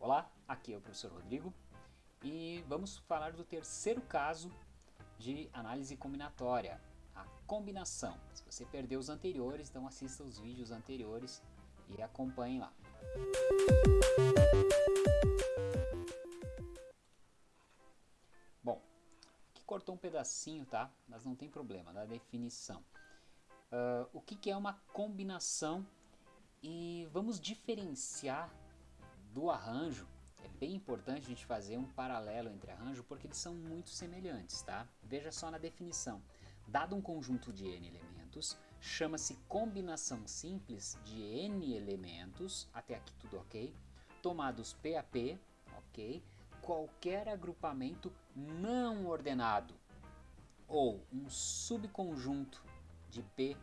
Olá, aqui é o professor Rodrigo e vamos falar do terceiro caso de análise combinatória, a combinação. Se você perdeu os anteriores, então assista os vídeos anteriores e acompanhe lá. Bom, aqui cortou um pedacinho, tá? Mas não tem problema, da definição. Uh, o que, que é uma combinação e vamos diferenciar do arranjo, é bem importante a gente fazer um paralelo entre arranjo porque eles são muito semelhantes, tá? Veja só na definição. Dado um conjunto de n elementos, chama-se combinação simples de n elementos, até aqui tudo ok, tomados P a P, ok, qualquer agrupamento não ordenado ou um subconjunto de P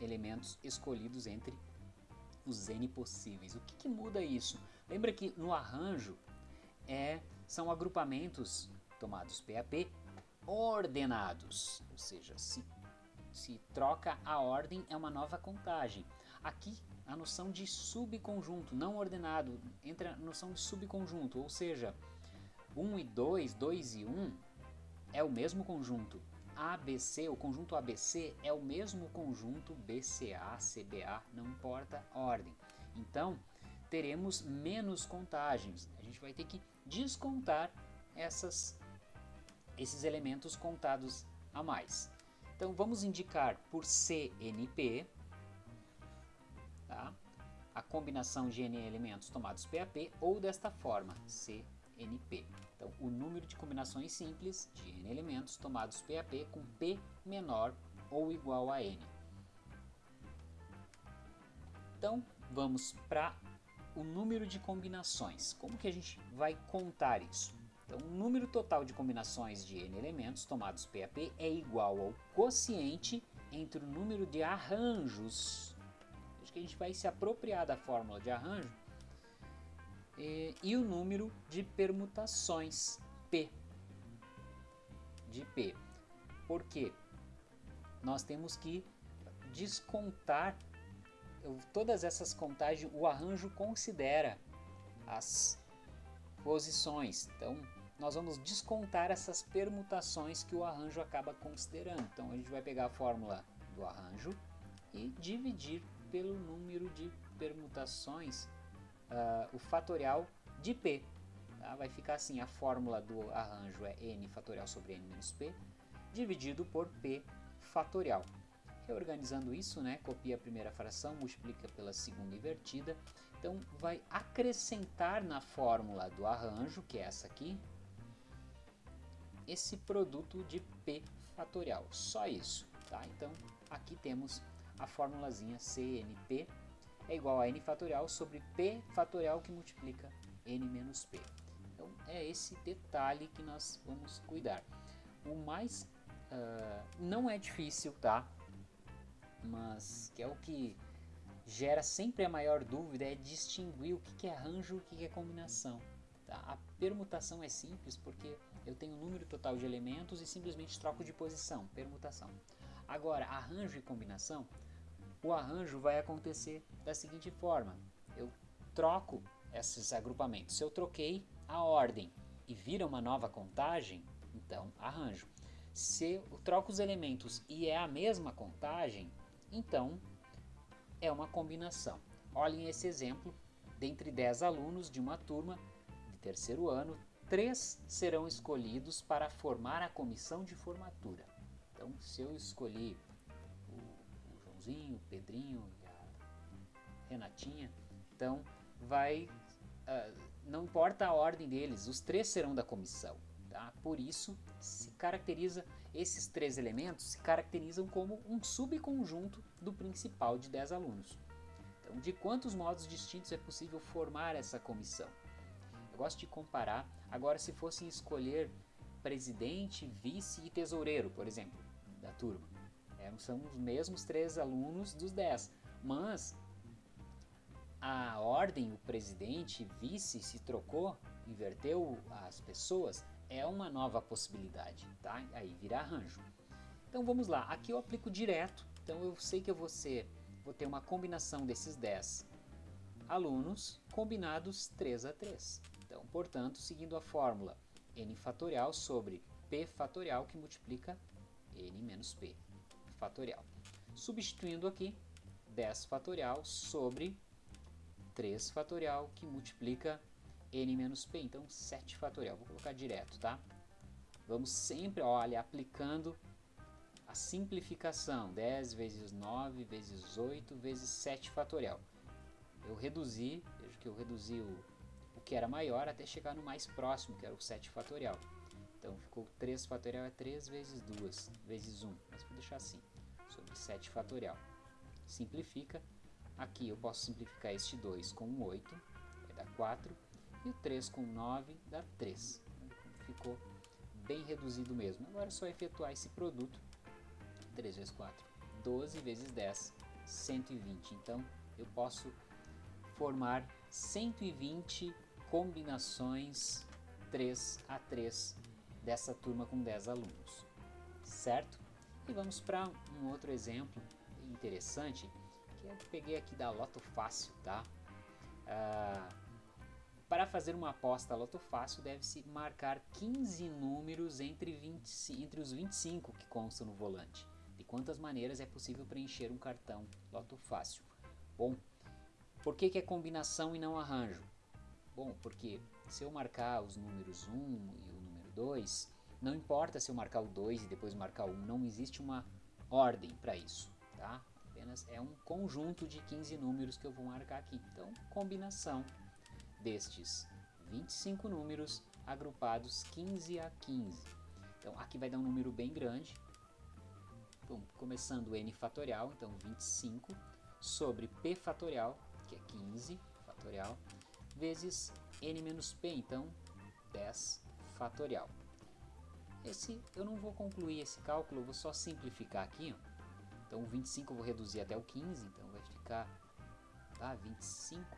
elementos escolhidos entre os N possíveis. O que, que muda isso? Lembra que no arranjo é, são agrupamentos tomados PAP ordenados, ou seja, se, se troca a ordem é uma nova contagem. Aqui a noção de subconjunto, não ordenado, entra a noção de subconjunto, ou seja, 1 e 2, 2 e 1 é o mesmo conjunto. ABC, o conjunto ABC é o mesmo conjunto BCA, CBA, não importa a ordem. Então, teremos menos contagens. A gente vai ter que descontar essas, esses elementos contados a mais. Então vamos indicar por CNP tá? a combinação de N elementos tomados PAP ou desta forma, CNP. Então o número de combinações simples de N elementos tomados PAP com P menor ou igual a N. Então vamos para o número de combinações. Como que a gente vai contar isso? Então, o número total de combinações de n elementos tomados PAP é igual ao quociente entre o número de arranjos. Acho que a gente vai se apropriar da fórmula de arranjo e, e o número de permutações P de P. Por quê? Nós temos que descontar todas essas contagens, o arranjo considera as posições. Então, nós vamos descontar essas permutações que o arranjo acaba considerando. Então, a gente vai pegar a fórmula do arranjo e dividir pelo número de permutações, uh, o fatorial de P. Tá? Vai ficar assim, a fórmula do arranjo é n fatorial sobre n menos p, dividido por p fatorial. Reorganizando isso, né, copia a primeira fração, multiplica pela segunda invertida. Então, vai acrescentar na fórmula do arranjo, que é essa aqui, esse produto de P fatorial. Só isso. Tá? Então, aqui temos a formulazinha CNP é igual a n fatorial sobre P fatorial que multiplica n menos P. Então, é esse detalhe que nós vamos cuidar. O mais... Uh, não é difícil, tá? Mas que é o que gera sempre a maior dúvida é distinguir o que é arranjo e o que é combinação. Tá? A permutação é simples porque eu tenho o um número total de elementos e simplesmente troco de posição, permutação. Agora, arranjo e combinação, o arranjo vai acontecer da seguinte forma, eu troco esses agrupamentos. Se eu troquei a ordem e vira uma nova contagem, então arranjo. Se eu troco os elementos e é a mesma contagem, então, é uma combinação. Olhem esse exemplo. Dentre 10 alunos de uma turma de terceiro ano, três serão escolhidos para formar a comissão de formatura. Então, se eu escolhi o, o Joãozinho, o Pedrinho e a Renatinha, então vai... Uh, não importa a ordem deles, os três serão da comissão. Tá? Por isso, se caracteriza esses três elementos se caracterizam como um subconjunto do principal de 10 alunos. Então, de quantos modos distintos é possível formar essa comissão? Eu gosto de comparar, agora se fossem escolher presidente, vice e tesoureiro, por exemplo, da turma. É, são os mesmos três alunos dos 10, mas a ordem, o presidente, vice se trocou, inverteu as pessoas, é uma nova possibilidade, tá? Aí vira arranjo. Então vamos lá, aqui eu aplico direto, então eu sei que eu vou, ser, vou ter uma combinação desses 10 alunos combinados 3 a 3. Então, portanto, seguindo a fórmula n fatorial sobre p fatorial que multiplica n menos p fatorial. Substituindo aqui, 10 fatorial sobre 3 fatorial que multiplica n menos p, então 7 fatorial. Vou colocar direto, tá? Vamos sempre, olha, aplicando a simplificação. 10 vezes 9 vezes 8 vezes 7 fatorial. Eu reduzi, veja que eu reduzi o, o que era maior até chegar no mais próximo, que era o 7 fatorial. Então ficou 3 fatorial é 3 vezes 2 vezes 1, mas vou deixar assim, sobre 7 fatorial. Simplifica, aqui eu posso simplificar este 2 com 8, vai dar 4, e o 3 com 9 dá 3. Ficou bem reduzido mesmo. Agora é só efetuar esse produto, 3 vezes 4, 12 vezes 10, 120. Então eu posso formar 120 combinações 3 a 3 dessa turma com 10 alunos, certo? E vamos para um outro exemplo interessante, que eu peguei aqui da Loto Fácil, tá? Ah, para fazer uma aposta Loto Fácil, deve-se marcar 15 números entre, 20, entre os 25 que constam no volante. De quantas maneiras é possível preencher um cartão Loto Fácil? Bom, por que, que é combinação e não arranjo? Bom, porque se eu marcar os números 1 e 2, não importa se eu marcar o 2 e depois marcar o 1, não existe uma ordem para isso, tá? Apenas é um conjunto de 15 números que eu vou marcar aqui. Então, combinação destes 25 números agrupados 15 a 15. Então, aqui vai dar um número bem grande. Bom, começando n fatorial, então 25, sobre p fatorial, que é 15 fatorial, vezes n menos p, então 10 fatorial. Esse, eu não vou concluir esse cálculo, eu vou só simplificar aqui. Ó. Então, o 25 eu vou reduzir até o 15, então vai ficar tá, 25,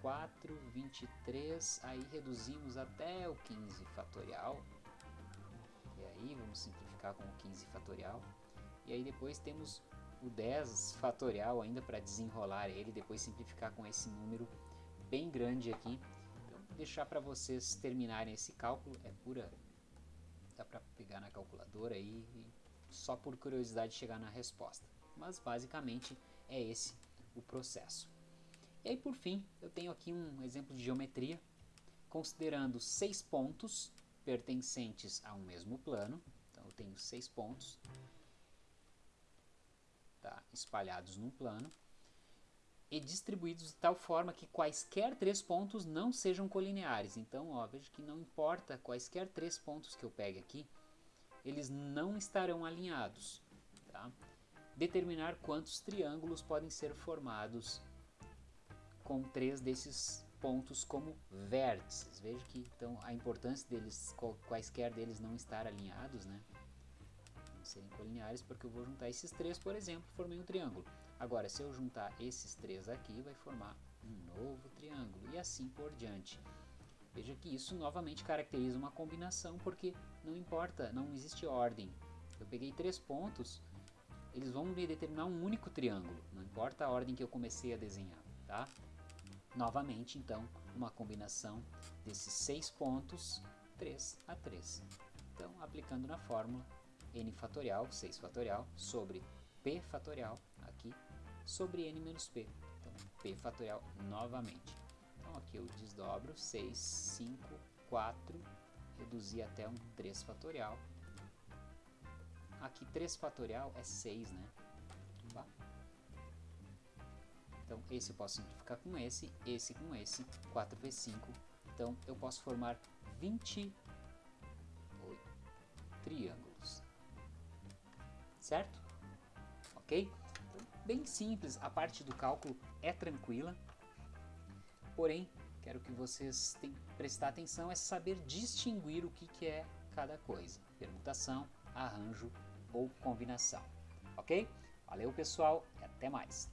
24, 23, aí reduzimos até o 15 fatorial. E aí vamos simplificar com o 15 fatorial. E aí depois temos o 10 fatorial ainda para desenrolar ele, depois simplificar com esse número bem grande aqui deixar para vocês terminarem esse cálculo, é pura, dá para pegar na calculadora aí e só por curiosidade chegar na resposta. Mas basicamente é esse o processo. E aí por fim, eu tenho aqui um exemplo de geometria, considerando seis pontos pertencentes a um mesmo plano. Então eu tenho seis pontos tá, espalhados num plano e distribuídos de tal forma que quaisquer três pontos não sejam colineares. Então, ó, veja que não importa quaisquer três pontos que eu pegue aqui, eles não estarão alinhados. Tá? Determinar quantos triângulos podem ser formados com três desses pontos como vértices. Veja que então a importância deles, quaisquer deles não estar alinhados, né? Não serem colineares, porque eu vou juntar esses três, por exemplo, formei um triângulo. Agora, se eu juntar esses três aqui, vai formar um novo triângulo e assim por diante. Veja que isso novamente caracteriza uma combinação, porque não importa, não existe ordem. Eu peguei três pontos, eles vão me determinar um único triângulo, não importa a ordem que eu comecei a desenhar, tá? Novamente, então, uma combinação desses seis pontos, 3 a 3. Então, aplicando na fórmula, n fatorial, 6 fatorial, sobre p fatorial, aqui, sobre n menos p. Então, p fatorial novamente. Então, aqui eu desdobro 6, 5, 4, reduzir até um 3 fatorial. Aqui 3 fatorial é 6, né? Então, esse eu posso simplificar com esse, esse com esse, 4 vezes 5. Então, eu posso formar 28 triângulos. Certo? Ok? bem simples, a parte do cálculo é tranquila, porém, quero que vocês tenham, prestar atenção é saber distinguir o que, que é cada coisa, permutação, arranjo ou combinação, ok? Valeu pessoal e até mais!